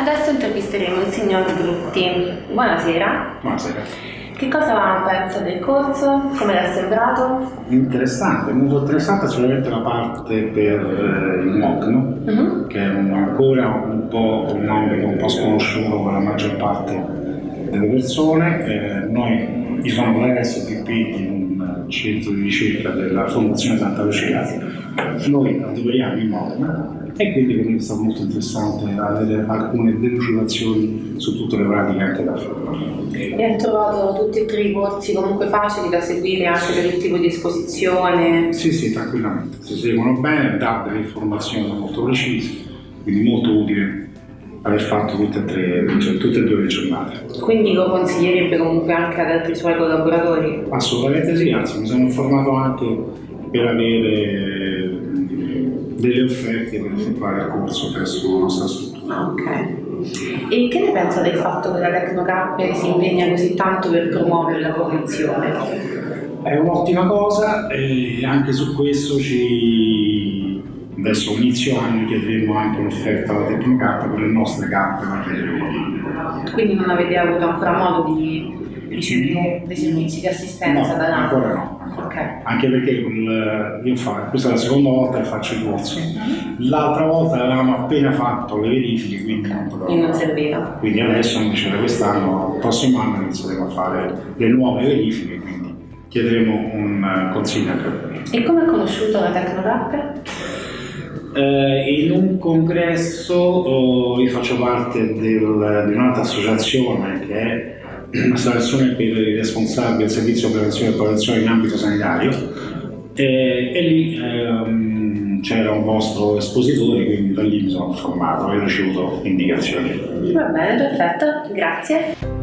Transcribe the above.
Adesso intervisteremo il signor Brutti. Buonasera. Buonasera. Che cosa pensa del corso? Come è sembrato? Interessante, molto interessante sicuramente la parte per eh, il MOC, no? Mhm. che è un- ancora un po' un ambito un po' sconosciuto per la maggior parte delle persone. Eh, noi diciamo l'SPP in un centro di ricerca della Fondazione Santa Lucia, noi adoperiamo il MOC e quindi per me è stato molto interessante avere alcune delucidazioni su tutte le pratiche anche da fare. E ha trovato tutti e tre i corsi comunque facili da seguire anche per il tipo di esposizione? Sì, sì, tranquillamente, si seguono bene, dà delle informazioni molto precise, quindi molto utile aver fatto tutte e, tre, cioè, tutte e due le giornate. Quindi lo consiglierebbe comunque anche ad altri suoi collaboratori? Assolutamente sì, anzi mi sono informato anche per avere delle offerte per effettuare il corso presso la nostra struttura. Ah, ok. E che ne pensa del fatto che la Tecnocappe si impegna così tanto per promuovere la formazione? È un'ottima cosa e anche su questo ci... adesso inizio anno chiederemo anche un'offerta alla Tecnocarta per le nostre carte materiali. Quindi non avete avuto ancora modo di ricevere dei servizi di assistenza No, da là? ancora no. Ok. Anche perché il- io fa, questa è la seconda volta che faccio il corso. L'altra volta avevamo appena fatto le verifiche, quindi non potevamo. non serviva. Quindi adesso invece da quest'anno, il prossimo anno inizieremo a fare le nuove verifiche, quindi chiederemo un eh, consiglio anche a voi. E come ha conosciuto la Tecnocappe? Eh, in un congresso oh, io faccio parte del- di un'altra associazione che è l'associazione per i responsabili del servizio prevenzione e protezione in ambito sanitario e, e lì ehm, c'era un vostro espositore quindi da lì mi sono formato e ho ricevuto indicazioni. Va bene, perfetto, grazie.